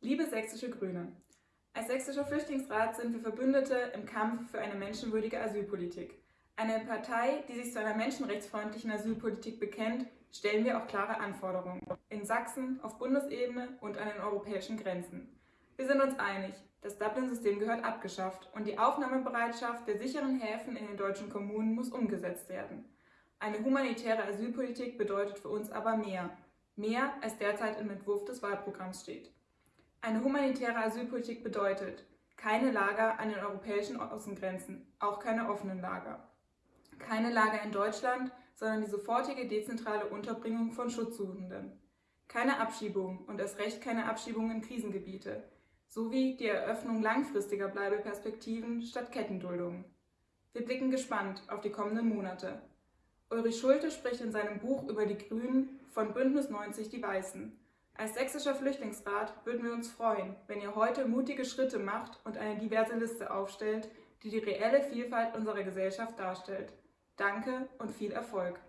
Liebe sächsische Grüne, als sächsischer Flüchtlingsrat sind wir Verbündete im Kampf für eine menschenwürdige Asylpolitik. Eine Partei, die sich zu einer menschenrechtsfreundlichen Asylpolitik bekennt, stellen wir auch klare Anforderungen. In Sachsen, auf Bundesebene und an den europäischen Grenzen. Wir sind uns einig, das Dublin-System gehört abgeschafft und die Aufnahmebereitschaft der sicheren Häfen in den deutschen Kommunen muss umgesetzt werden. Eine humanitäre Asylpolitik bedeutet für uns aber mehr. Mehr, als derzeit im Entwurf des Wahlprogramms steht. Eine humanitäre Asylpolitik bedeutet keine Lager an den europäischen Außengrenzen, auch keine offenen Lager. Keine Lager in Deutschland, sondern die sofortige dezentrale Unterbringung von Schutzsuchenden. Keine Abschiebung und erst recht keine Abschiebung in Krisengebiete, sowie die Eröffnung langfristiger Bleibeperspektiven statt Kettenduldungen. Wir blicken gespannt auf die kommenden Monate. Ulrich Schulte spricht in seinem Buch über die Grünen von Bündnis 90 Die Weißen. Als sächsischer Flüchtlingsrat würden wir uns freuen, wenn ihr heute mutige Schritte macht und eine diverse Liste aufstellt, die die reelle Vielfalt unserer Gesellschaft darstellt. Danke und viel Erfolg!